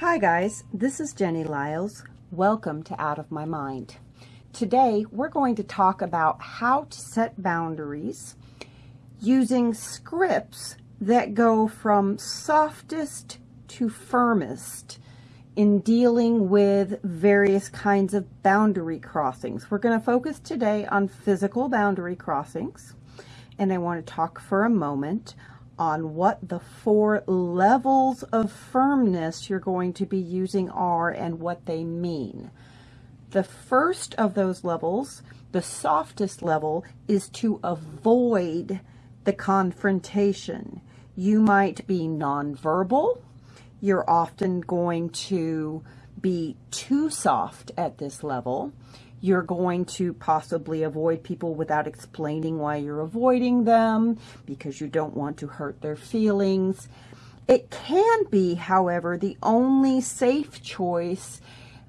Hi guys, this is Jenny Lyles. Welcome to Out of My Mind. Today we're going to talk about how to set boundaries using scripts that go from softest to firmest in dealing with various kinds of boundary crossings. We're going to focus today on physical boundary crossings and I want to talk for a moment on what the four levels of firmness you're going to be using are and what they mean. The first of those levels, the softest level, is to avoid the confrontation. You might be nonverbal. You're often going to be too soft at this level. You're going to possibly avoid people without explaining why you're avoiding them because you don't want to hurt their feelings. It can be, however, the only safe choice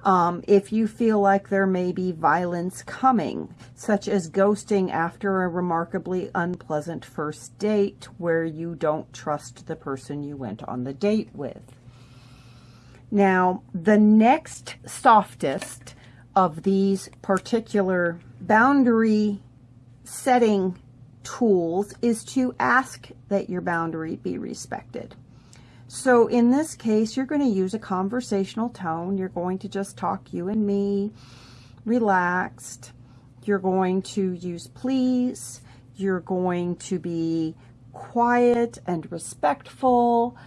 um, if you feel like there may be violence coming, such as ghosting after a remarkably unpleasant first date where you don't trust the person you went on the date with. Now, the next softest of these particular boundary setting tools is to ask that your boundary be respected. So in this case, you're going to use a conversational tone. You're going to just talk you and me, relaxed. You're going to use please. You're going to be quiet and respectful.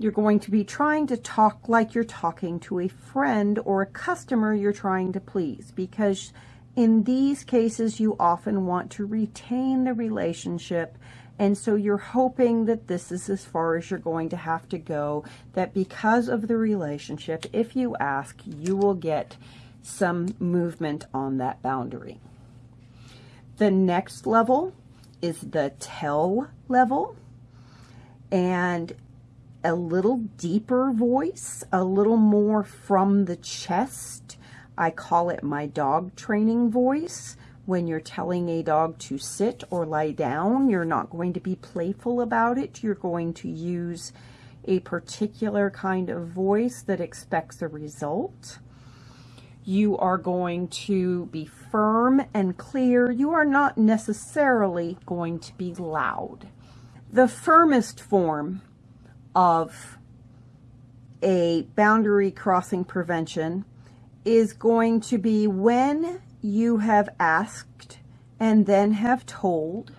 You're going to be trying to talk like you're talking to a friend or a customer you're trying to please because in these cases you often want to retain the relationship and so you're hoping that this is as far as you're going to have to go, that because of the relationship, if you ask, you will get some movement on that boundary. The next level is the tell level. And a little deeper voice, a little more from the chest. I call it my dog training voice. When you're telling a dog to sit or lie down, you're not going to be playful about it. You're going to use a particular kind of voice that expects a result. You are going to be firm and clear. You are not necessarily going to be loud. The firmest form of a boundary crossing prevention is going to be when you have asked and then have told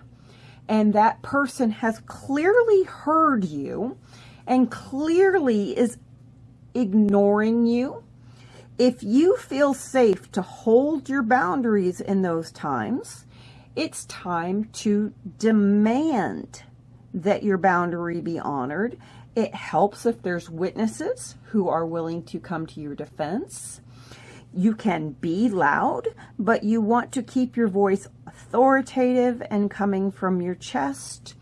and that person has clearly heard you and clearly is ignoring you. If you feel safe to hold your boundaries in those times, it's time to demand that your boundary be honored it helps if there's witnesses who are willing to come to your defense. You can be loud, but you want to keep your voice authoritative and coming from your chest.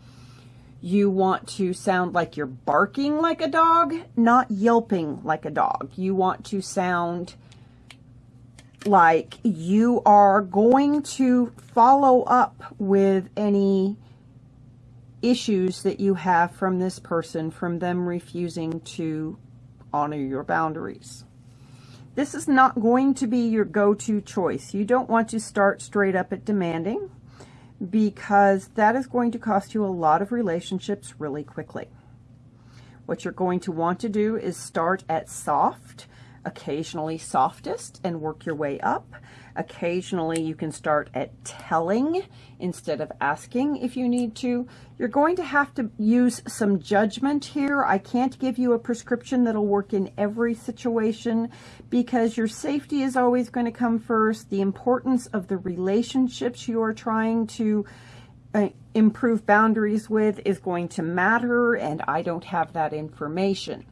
You want to sound like you're barking like a dog, not yelping like a dog. You want to sound like you are going to follow up with any issues that you have from this person from them refusing to honor your boundaries. This is not going to be your go-to choice. You don't want to start straight up at demanding because that is going to cost you a lot of relationships really quickly. What you're going to want to do is start at soft, occasionally softest, and work your way up. Occasionally you can start at telling instead of asking if you need to. You're going to have to use some judgment here. I can't give you a prescription that'll work in every situation because your safety is always going to come first. The importance of the relationships you are trying to uh, improve boundaries with is going to matter and I don't have that information.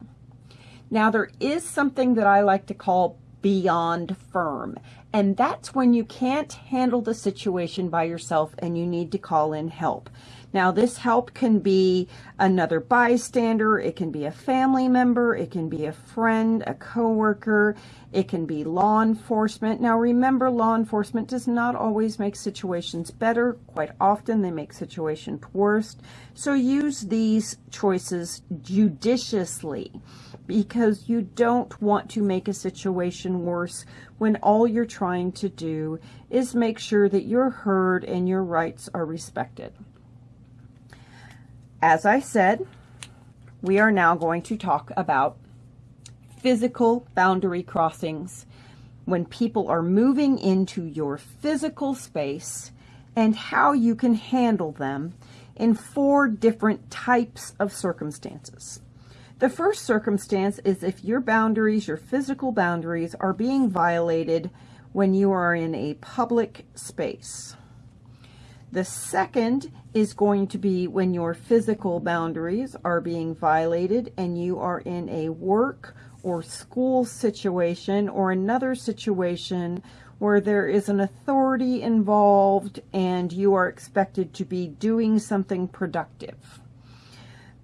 Now there is something that I like to call beyond firm. And that's when you can't handle the situation by yourself and you need to call in help. Now, this help can be another bystander, it can be a family member, it can be a friend, a coworker, it can be law enforcement. Now, remember, law enforcement does not always make situations better. Quite often, they make situations worse. So use these choices judiciously because you don't want to make a situation worse when all you're trying to do is make sure that you're heard and your rights are respected. As I said, we are now going to talk about physical boundary crossings when people are moving into your physical space and how you can handle them in four different types of circumstances. The first circumstance is if your boundaries, your physical boundaries, are being violated when you are in a public space. The second is going to be when your physical boundaries are being violated and you are in a work or school situation or another situation where there is an authority involved and you are expected to be doing something productive.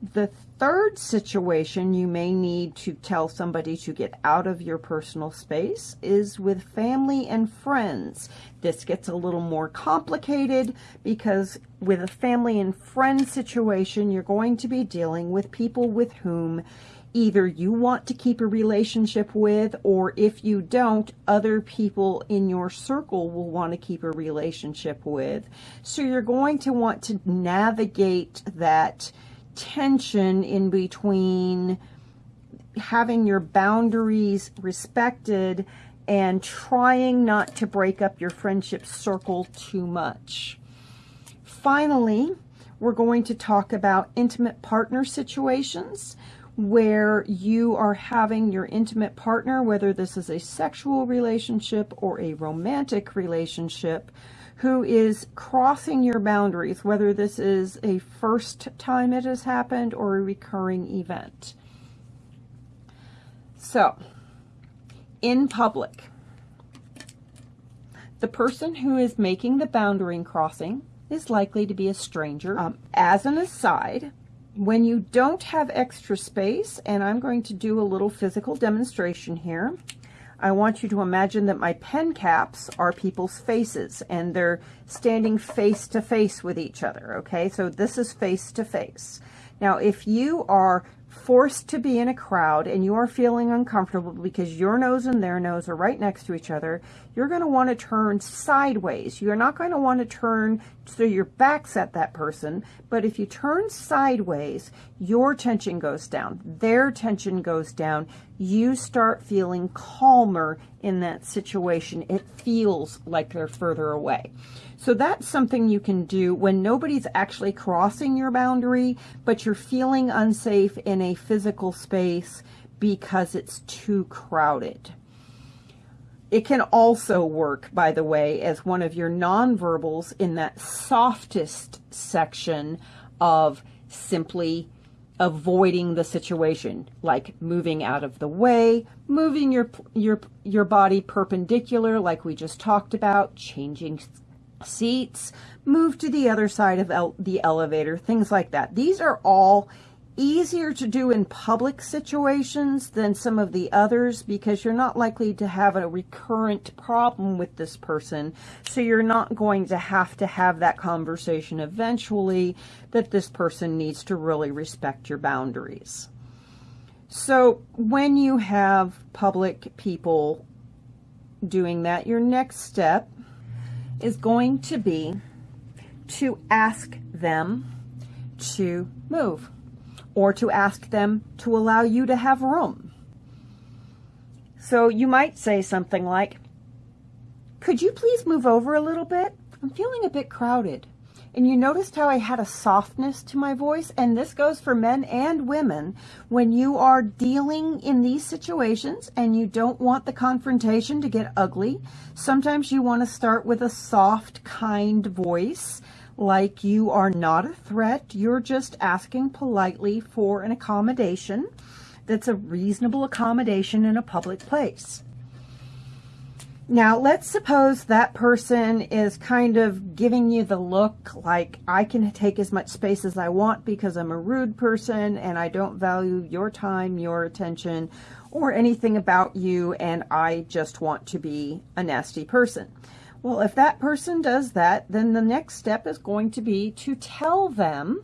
The third situation you may need to tell somebody to get out of your personal space is with family and friends. This gets a little more complicated because with a family and friend situation, you're going to be dealing with people with whom either you want to keep a relationship with or if you don't, other people in your circle will want to keep a relationship with. So you're going to want to navigate that tension in between having your boundaries respected and trying not to break up your friendship circle too much. Finally, we're going to talk about intimate partner situations where you are having your intimate partner, whether this is a sexual relationship or a romantic relationship, who is crossing your boundaries, whether this is a first time it has happened or a recurring event. So, in public, the person who is making the boundary crossing is likely to be a stranger. Um, as an aside, when you don't have extra space, and I'm going to do a little physical demonstration here, I want you to imagine that my pen caps are people's faces and they're standing face to face with each other, okay? So this is face to face. Now, if you are forced to be in a crowd and you are feeling uncomfortable because your nose and their nose are right next to each other, you're going to want to turn sideways. You're not going to want to turn so your back's at that person, but if you turn sideways, your tension goes down, their tension goes down, you start feeling calmer in that situation. It feels like they're further away. So that's something you can do when nobody's actually crossing your boundary, but you're feeling unsafe in a physical space because it's too crowded. It can also work, by the way, as one of your nonverbals in that softest section of simply avoiding the situation, like moving out of the way, moving your your your body perpendicular, like we just talked about, changing seats, move to the other side of el the elevator, things like that. These are all easier to do in public situations than some of the others because you're not likely to have a recurrent problem with this person. So you're not going to have to have that conversation eventually that this person needs to really respect your boundaries. So when you have public people doing that, your next step is going to be to ask them to move or to ask them to allow you to have room. So you might say something like, could you please move over a little bit? I'm feeling a bit crowded. And you noticed how I had a softness to my voice? And this goes for men and women. When you are dealing in these situations and you don't want the confrontation to get ugly, sometimes you want to start with a soft, kind voice like you are not a threat. You're just asking politely for an accommodation that's a reasonable accommodation in a public place. Now, let's suppose that person is kind of giving you the look like I can take as much space as I want because I'm a rude person and I don't value your time, your attention, or anything about you, and I just want to be a nasty person. Well, if that person does that, then the next step is going to be to tell them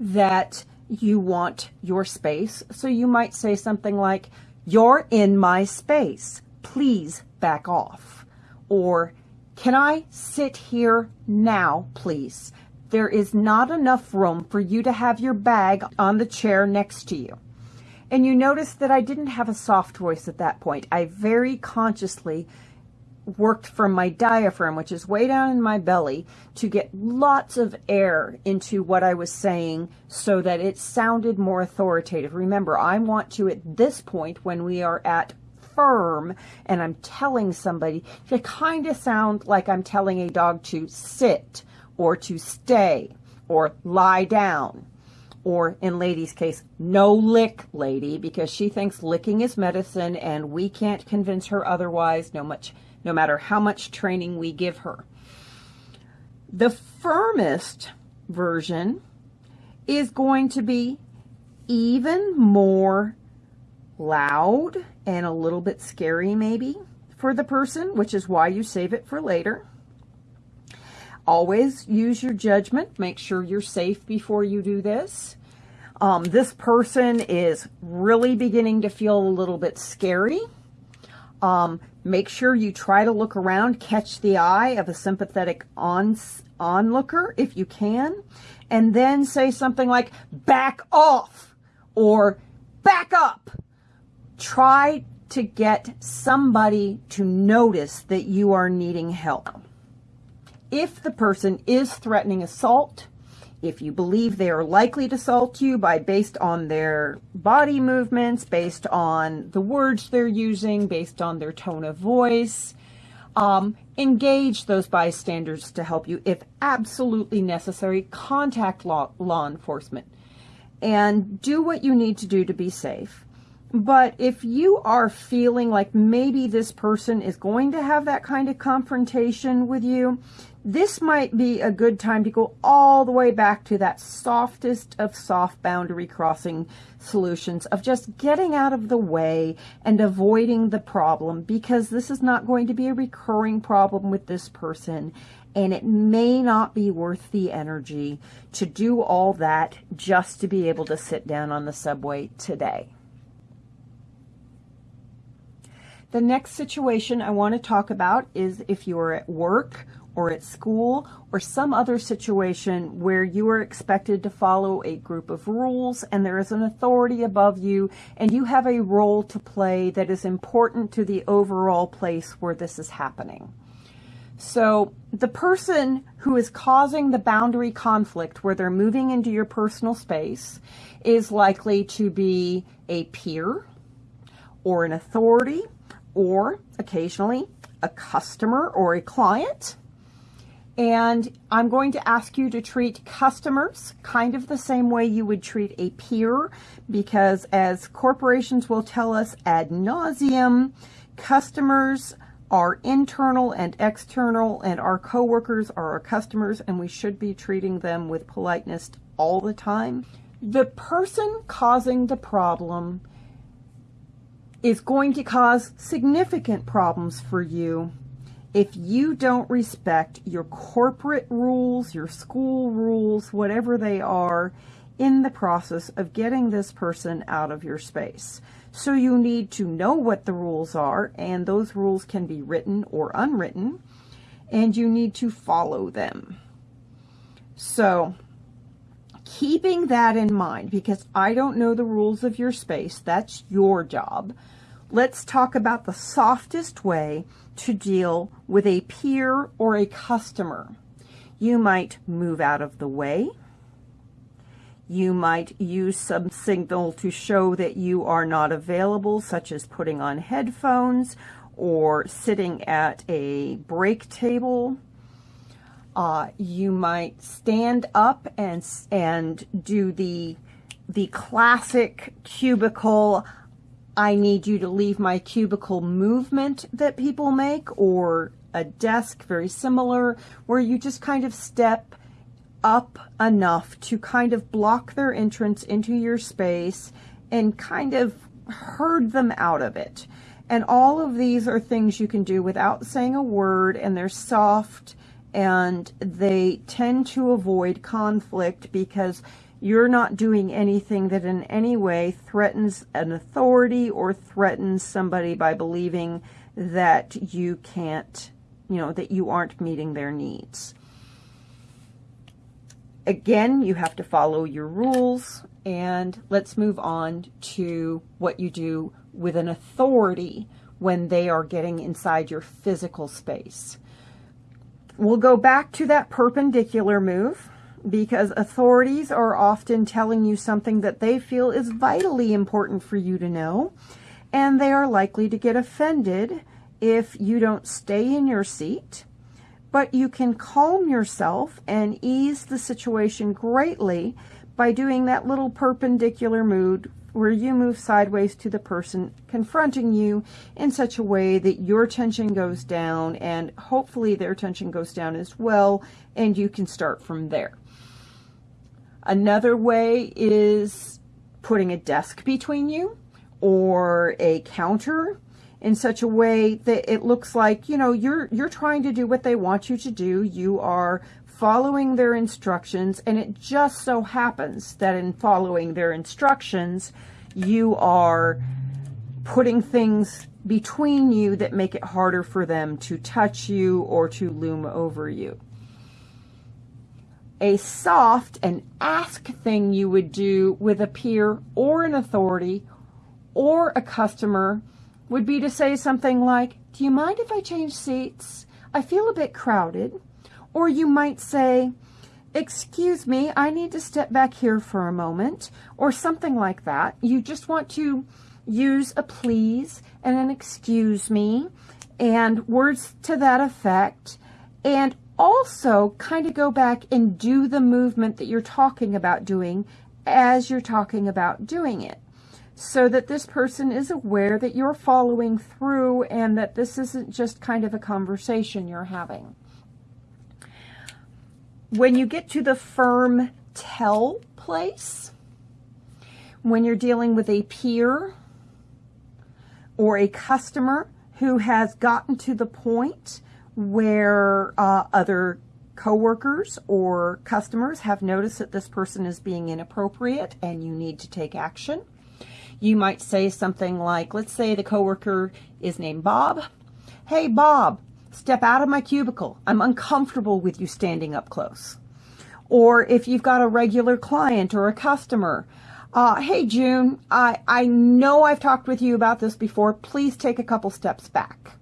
that you want your space. So you might say something like, you're in my space. Please back off. Or, can I sit here now, please? There is not enough room for you to have your bag on the chair next to you. And you notice that I didn't have a soft voice at that point. I very consciously worked from my diaphragm, which is way down in my belly, to get lots of air into what I was saying so that it sounded more authoritative. Remember, I want to, at this point, when we are at firm and I'm telling somebody to kind of sound like I'm telling a dog to sit or to stay or lie down or in lady's case, no lick lady because she thinks licking is medicine and we can't convince her otherwise no much no matter how much training we give her. The firmest version is going to be even more loud and a little bit scary maybe for the person, which is why you save it for later. Always use your judgment. Make sure you're safe before you do this. Um, this person is really beginning to feel a little bit scary. Um, make sure you try to look around, catch the eye of a sympathetic on, onlooker if you can, and then say something like, back off or back up. Try to get somebody to notice that you are needing help. If the person is threatening assault, if you believe they are likely to assault you by based on their body movements, based on the words they're using, based on their tone of voice, um, engage those bystanders to help you. If absolutely necessary, contact law, law enforcement and do what you need to do to be safe. But if you are feeling like maybe this person is going to have that kind of confrontation with you, this might be a good time to go all the way back to that softest of soft boundary crossing solutions of just getting out of the way and avoiding the problem because this is not going to be a recurring problem with this person and it may not be worth the energy to do all that just to be able to sit down on the subway today. The next situation I want to talk about is if you are at work or at school or some other situation where you are expected to follow a group of rules and there is an authority above you and you have a role to play that is important to the overall place where this is happening. So the person who is causing the boundary conflict where they're moving into your personal space is likely to be a peer or an authority or occasionally a customer or a client. And I'm going to ask you to treat customers kind of the same way you would treat a peer because as corporations will tell us ad nauseum, customers are internal and external and our coworkers are our customers and we should be treating them with politeness all the time. The person causing the problem is going to cause significant problems for you if you don't respect your corporate rules, your school rules, whatever they are, in the process of getting this person out of your space. So you need to know what the rules are, and those rules can be written or unwritten, and you need to follow them. So keeping that in mind, because I don't know the rules of your space, that's your job. Let's talk about the softest way to deal with a peer or a customer. You might move out of the way. You might use some signal to show that you are not available, such as putting on headphones or sitting at a break table uh, you might stand up and and do the the classic cubicle I need you to leave my cubicle movement that people make or a desk very similar where you just kind of step up enough to kind of block their entrance into your space and kind of herd them out of it. And all of these are things you can do without saying a word and they're soft and they tend to avoid conflict because you're not doing anything that in any way threatens an authority or threatens somebody by believing that you can't, you know, that you aren't meeting their needs. Again, you have to follow your rules and let's move on to what you do with an authority when they are getting inside your physical space. We'll go back to that perpendicular move because authorities are often telling you something that they feel is vitally important for you to know, and they are likely to get offended if you don't stay in your seat. But you can calm yourself and ease the situation greatly by doing that little perpendicular move where you move sideways to the person confronting you in such a way that your tension goes down and hopefully their tension goes down as well and you can start from there. Another way is putting a desk between you or a counter in such a way that it looks like, you know, you're you're trying to do what they want you to do. You are following their instructions, and it just so happens that in following their instructions, you are putting things between you that make it harder for them to touch you or to loom over you. A soft and ask thing you would do with a peer or an authority or a customer would be to say something like, do you mind if I change seats? I feel a bit crowded. Or you might say, excuse me, I need to step back here for a moment, or something like that. You just want to use a please and an excuse me and words to that effect. And also kind of go back and do the movement that you're talking about doing as you're talking about doing it so that this person is aware that you're following through and that this isn't just kind of a conversation you're having. When you get to the firm tell place, when you're dealing with a peer or a customer who has gotten to the point where uh, other coworkers or customers have noticed that this person is being inappropriate and you need to take action. You might say something like, let's say the coworker is named Bob. Hey, Bob, Step out of my cubicle. I'm uncomfortable with you standing up close. Or if you've got a regular client or a customer, uh, hey June, I, I know I've talked with you about this before. Please take a couple steps back.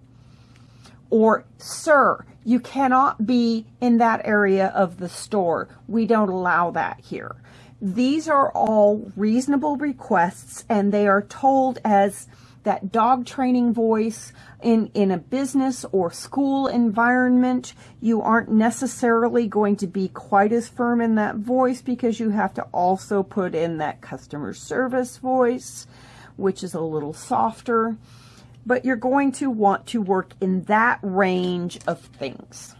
Or, sir, you cannot be in that area of the store. We don't allow that here. These are all reasonable requests and they are told as that dog training voice in, in a business or school environment, you aren't necessarily going to be quite as firm in that voice because you have to also put in that customer service voice, which is a little softer. But you're going to want to work in that range of things.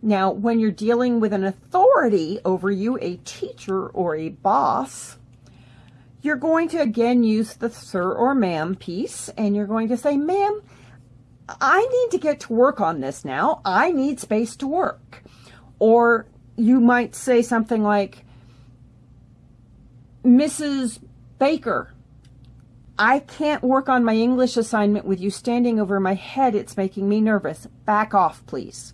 Now, when you're dealing with an authority over you, a teacher or a boss, you're going to again use the sir or ma'am piece and you're going to say, ma'am, I need to get to work on this now. I need space to work. Or you might say something like, Mrs. Baker, I can't work on my English assignment with you standing over my head. It's making me nervous. Back off, please.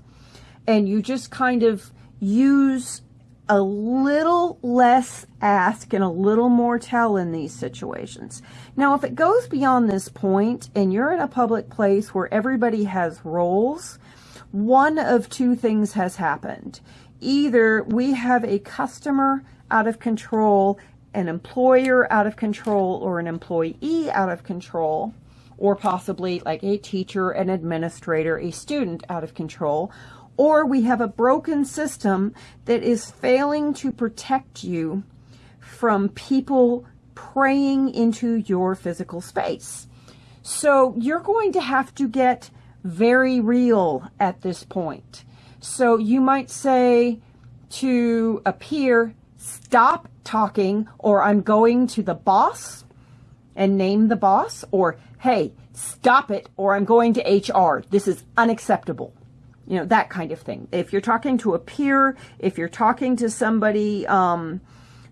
And you just kind of use a little less ask and a little more tell in these situations. Now, if it goes beyond this point and you're in a public place where everybody has roles, one of two things has happened. Either we have a customer out of control, an employer out of control, or an employee out of control, or possibly like a teacher, an administrator, a student out of control, or we have a broken system that is failing to protect you from people praying into your physical space. So you're going to have to get very real at this point. So you might say to a peer, stop talking or I'm going to the boss and name the boss or hey, stop it or I'm going to HR. This is unacceptable. You know, that kind of thing. If you're talking to a peer, if you're talking to somebody um,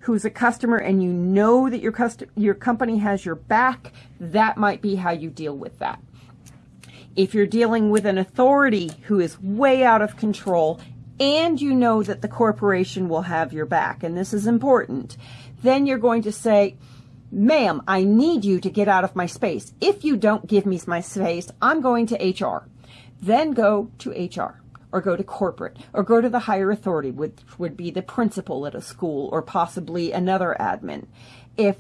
who's a customer and you know that your, your company has your back, that might be how you deal with that. If you're dealing with an authority who is way out of control and you know that the corporation will have your back, and this is important, then you're going to say, ma'am, I need you to get out of my space. If you don't give me my space, I'm going to HR. Then go to HR or go to corporate or go to the higher authority, which would be the principal at a school or possibly another admin. If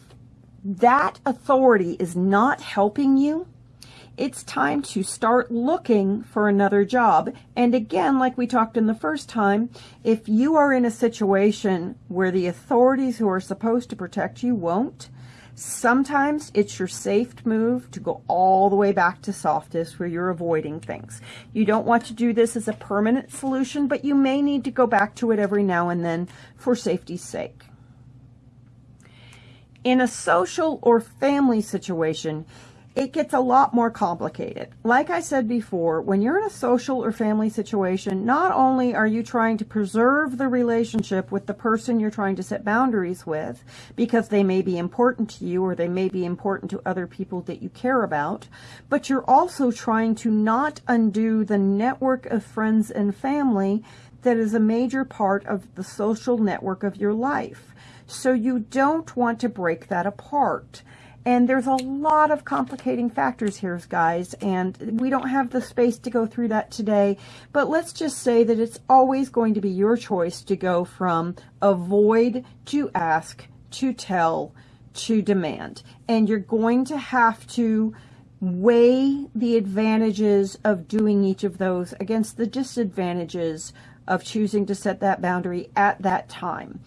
that authority is not helping you, it's time to start looking for another job. And again, like we talked in the first time, if you are in a situation where the authorities who are supposed to protect you won't, Sometimes it's your safe move to go all the way back to softest where you're avoiding things. You don't want to do this as a permanent solution, but you may need to go back to it every now and then for safety's sake. In a social or family situation, it gets a lot more complicated. Like I said before, when you're in a social or family situation, not only are you trying to preserve the relationship with the person you're trying to set boundaries with, because they may be important to you or they may be important to other people that you care about, but you're also trying to not undo the network of friends and family that is a major part of the social network of your life. So you don't want to break that apart. And there's a lot of complicating factors here, guys, and we don't have the space to go through that today. But let's just say that it's always going to be your choice to go from avoid to ask to tell to demand. And you're going to have to weigh the advantages of doing each of those against the disadvantages of choosing to set that boundary at that time.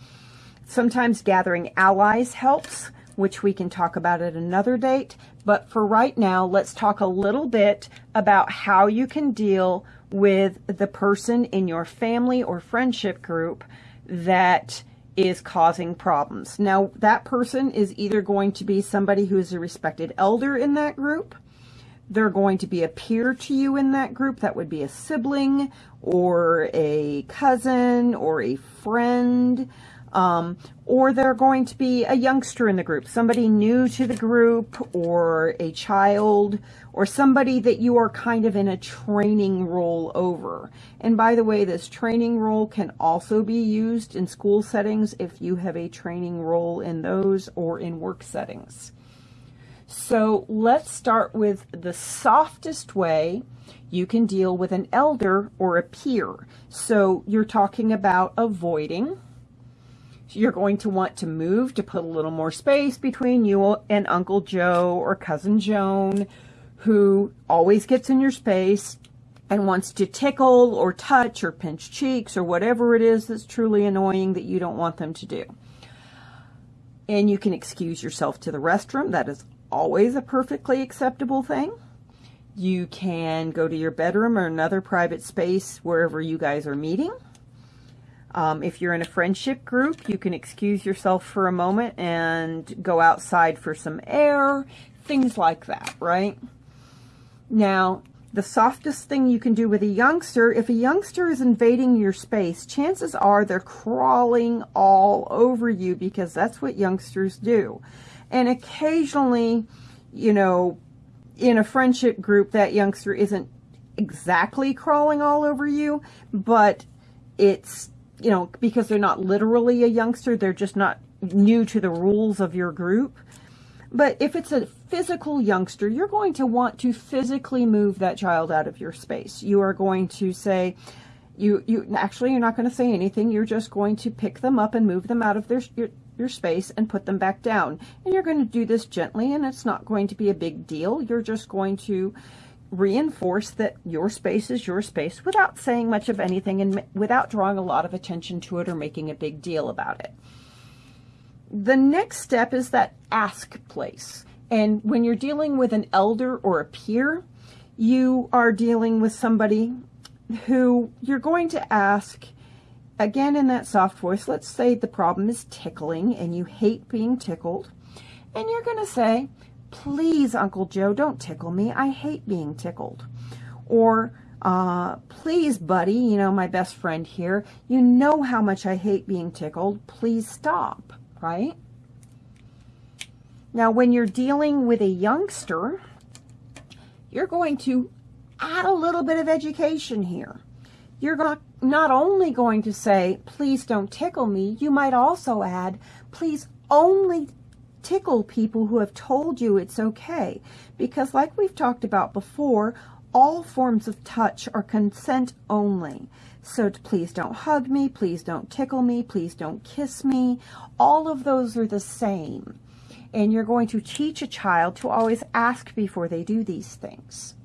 Sometimes gathering allies helps which we can talk about at another date. But for right now, let's talk a little bit about how you can deal with the person in your family or friendship group that is causing problems. Now, that person is either going to be somebody who is a respected elder in that group, they're going to be a peer to you in that group. That would be a sibling or a cousin or a friend. Um, or they're going to be a youngster in the group, somebody new to the group or a child or somebody that you are kind of in a training role over. And by the way, this training role can also be used in school settings if you have a training role in those or in work settings. So let's start with the softest way you can deal with an elder or a peer. So you're talking about avoiding you're going to want to move to put a little more space between you and Uncle Joe or Cousin Joan, who always gets in your space and wants to tickle or touch or pinch cheeks or whatever it is that's truly annoying that you don't want them to do. And you can excuse yourself to the restroom. That is always a perfectly acceptable thing. You can go to your bedroom or another private space wherever you guys are meeting. Um, if you're in a friendship group, you can excuse yourself for a moment and go outside for some air, things like that, right? Now, the softest thing you can do with a youngster, if a youngster is invading your space, chances are they're crawling all over you because that's what youngsters do. And occasionally, you know, in a friendship group, that youngster isn't exactly crawling all over you, but it's you know, because they're not literally a youngster, they're just not new to the rules of your group. But if it's a physical youngster, you're going to want to physically move that child out of your space. You are going to say, you, you actually, you're not going to say anything. You're just going to pick them up and move them out of their, your, your space and put them back down. And you're going to do this gently and it's not going to be a big deal. You're just going to reinforce that your space is your space without saying much of anything and without drawing a lot of attention to it or making a big deal about it. the next step is that ask place. And when you're dealing with an elder or a peer, you are dealing with somebody who you're going to ask, again in that soft voice, let's say the problem is tickling and you hate being tickled. And you're going to say, please, Uncle Joe, don't tickle me. I hate being tickled. Or, uh, please, buddy, you know, my best friend here, you know how much I hate being tickled. Please stop, right? Now, when you're dealing with a youngster, you're going to add a little bit of education here. You're not, not only going to say, please don't tickle me, you might also add, please only tickle people who have told you it's okay. Because like we've talked about before, all forms of touch are consent only. So please don't hug me, please don't tickle me, please don't kiss me. All of those are the same. And you're going to teach a child to always ask before they do these things.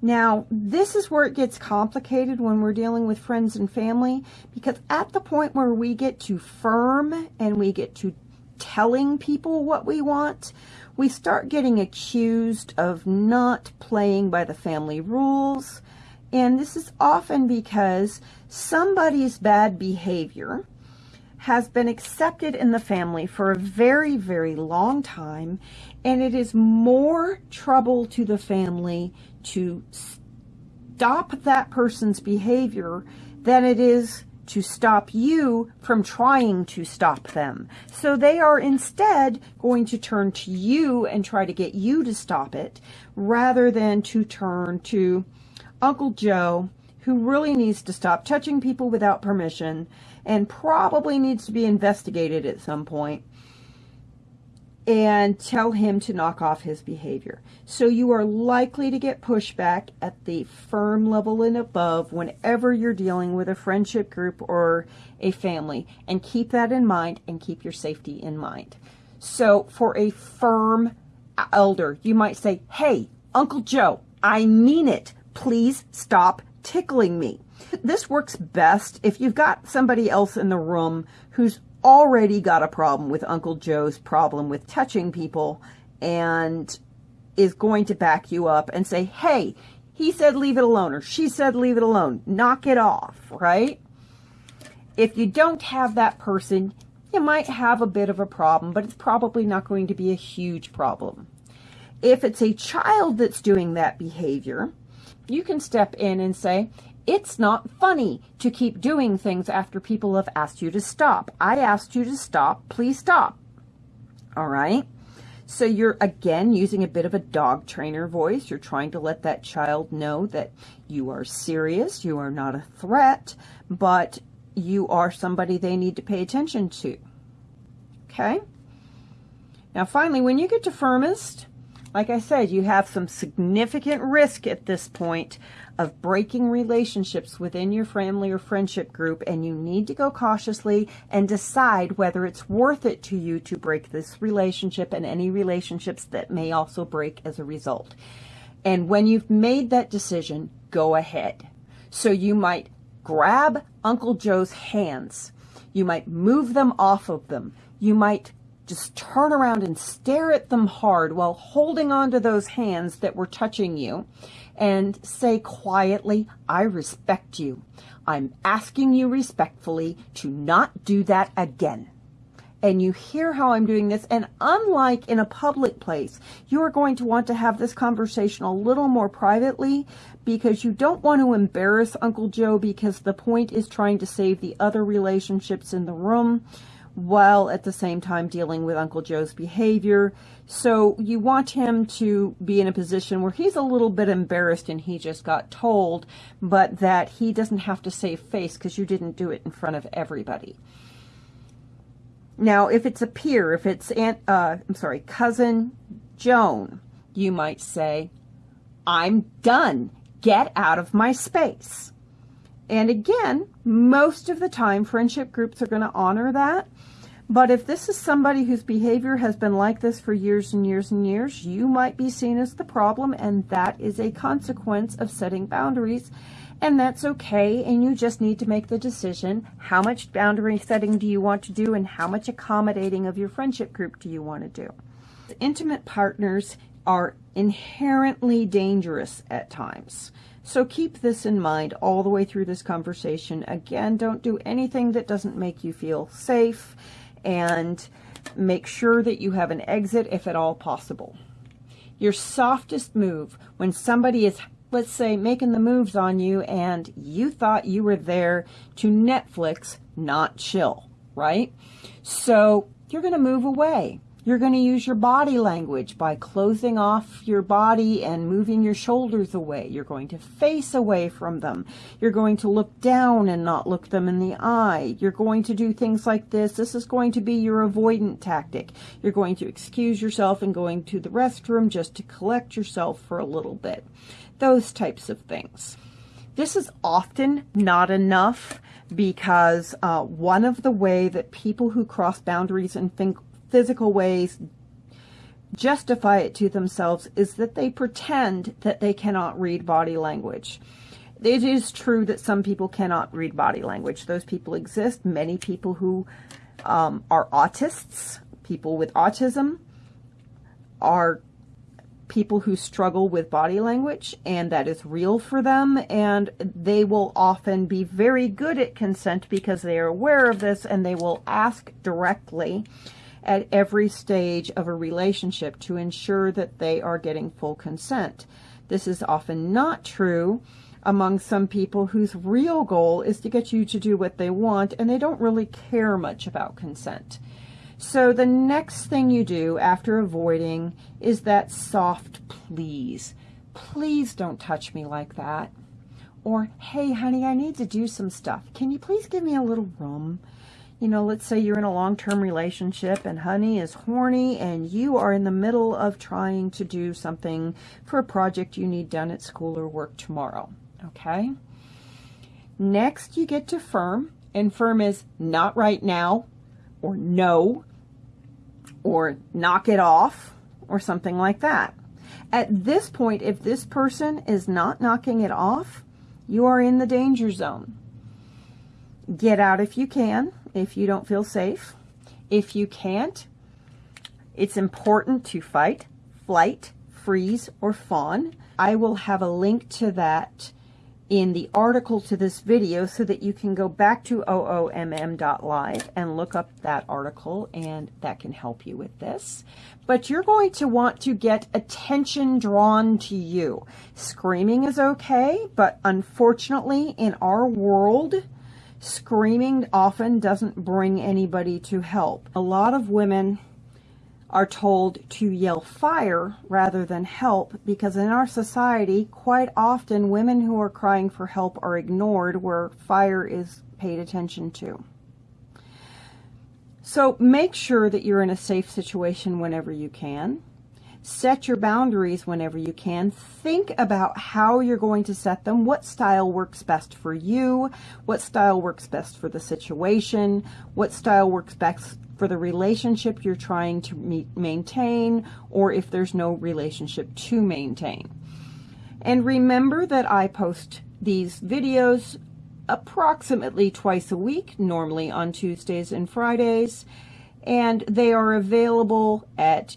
Now, this is where it gets complicated when we're dealing with friends and family, because at the point where we get too firm and we get to telling people what we want, we start getting accused of not playing by the family rules. And this is often because somebody's bad behavior has been accepted in the family for a very, very long time, and it is more trouble to the family to stop that person's behavior than it is to stop you from trying to stop them. So they are instead going to turn to you and try to get you to stop it rather than to turn to Uncle Joe who really needs to stop touching people without permission and probably needs to be investigated at some point and tell him to knock off his behavior. So you are likely to get pushback at the firm level and above whenever you're dealing with a friendship group or a family. And keep that in mind and keep your safety in mind. So for a firm elder, you might say, hey, Uncle Joe, I mean it. Please stop tickling me. This works best if you've got somebody else in the room who's already got a problem with Uncle Joe's problem with touching people and is going to back you up and say, hey, he said leave it alone or she said leave it alone. Knock it off, right? If you don't have that person, you might have a bit of a problem, but it's probably not going to be a huge problem. If it's a child that's doing that behavior, you can step in and say, it's not funny to keep doing things after people have asked you to stop. I asked you to stop. Please stop. All right. So you're again using a bit of a dog trainer voice. You're trying to let that child know that you are serious. You are not a threat, but you are somebody they need to pay attention to. Okay. Now finally, when you get to firmest, like I said, you have some significant risk at this point of breaking relationships within your family or friendship group, and you need to go cautiously and decide whether it's worth it to you to break this relationship and any relationships that may also break as a result. And when you've made that decision, go ahead. So you might grab Uncle Joe's hands. You might move them off of them. You might just turn around and stare at them hard while holding on to those hands that were touching you and say quietly, I respect you. I'm asking you respectfully to not do that again. And you hear how I'm doing this. And unlike in a public place, you are going to want to have this conversation a little more privately because you don't want to embarrass Uncle Joe because the point is trying to save the other relationships in the room while at the same time dealing with Uncle Joe's behavior. So you want him to be in a position where he's a little bit embarrassed and he just got told, but that he doesn't have to save face because you didn't do it in front of everybody. Now, if it's a peer, if it's Aunt, uh, I'm sorry, cousin Joan, you might say, I'm done. Get out of my space. And again, most of the time, friendship groups are going to honor that. But if this is somebody whose behavior has been like this for years and years and years, you might be seen as the problem, and that is a consequence of setting boundaries. And that's okay, and you just need to make the decision, how much boundary setting do you want to do and how much accommodating of your friendship group do you want to do. Intimate partners are inherently dangerous at times. So keep this in mind all the way through this conversation. Again, don't do anything that doesn't make you feel safe and make sure that you have an exit if at all possible. Your softest move when somebody is let's say, making the moves on you and you thought you were there to Netflix, not chill, right? So you're going to move away. You're going to use your body language by closing off your body and moving your shoulders away. You're going to face away from them. You're going to look down and not look them in the eye. You're going to do things like this. This is going to be your avoidant tactic. You're going to excuse yourself and going to the restroom just to collect yourself for a little bit those types of things. This is often not enough because uh, one of the way that people who cross boundaries in physical ways justify it to themselves is that they pretend that they cannot read body language. It is true that some people cannot read body language. Those people exist. Many people who um, are autists, people with autism, are people who struggle with body language and that is real for them and they will often be very good at consent because they are aware of this and they will ask directly at every stage of a relationship to ensure that they are getting full consent. This is often not true among some people whose real goal is to get you to do what they want and they don't really care much about consent. So the next thing you do after avoiding is that soft please. Please don't touch me like that. Or, hey, honey, I need to do some stuff. Can you please give me a little room? You know, let's say you're in a long-term relationship and honey is horny and you are in the middle of trying to do something for a project you need done at school or work tomorrow. Okay? Next, you get to firm, and firm is not right now or no or knock it off or something like that. At this point, if this person is not knocking it off, you are in the danger zone. Get out if you can, if you don't feel safe. If you can't, it's important to fight, flight, freeze, or fawn. I will have a link to that in the article to this video so that you can go back to oomm.live and look up that article and that can help you with this. But you're going to want to get attention drawn to you. Screaming is okay, but unfortunately in our world, screaming often doesn't bring anybody to help. A lot of women are told to yell fire rather than help because in our society, quite often women who are crying for help are ignored where fire is paid attention to. So make sure that you're in a safe situation whenever you can. Set your boundaries whenever you can. Think about how you're going to set them. What style works best for you? What style works best for the situation? What style works best for the relationship you're trying to meet, maintain or if there's no relationship to maintain. And remember that I post these videos approximately twice a week, normally on Tuesdays and Fridays, and they are available at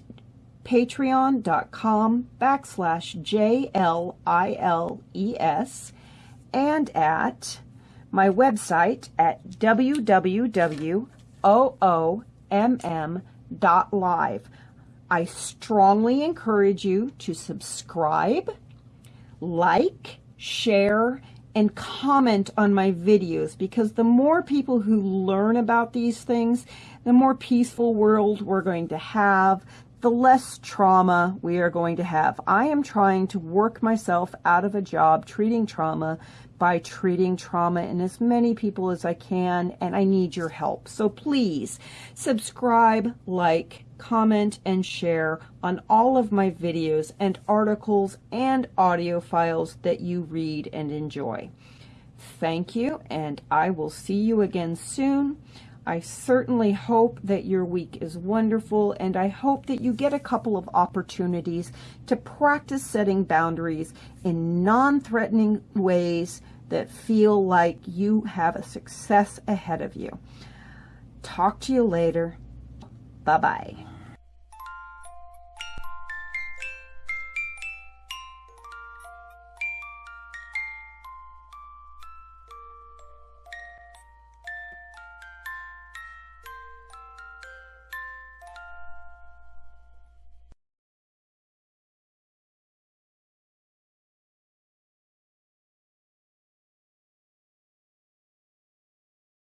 patreon.com backslash J-L-I-L-E-S and at my website at www.oo mm.live. I strongly encourage you to subscribe, like, share, and comment on my videos because the more people who learn about these things, the more peaceful world we're going to have, the less trauma we are going to have. I am trying to work myself out of a job treating trauma by treating trauma in as many people as I can, and I need your help. So please subscribe, like, comment, and share on all of my videos and articles and audio files that you read and enjoy. Thank you, and I will see you again soon. I certainly hope that your week is wonderful, and I hope that you get a couple of opportunities to practice setting boundaries in non-threatening ways that feel like you have a success ahead of you. Talk to you later. Bye-bye.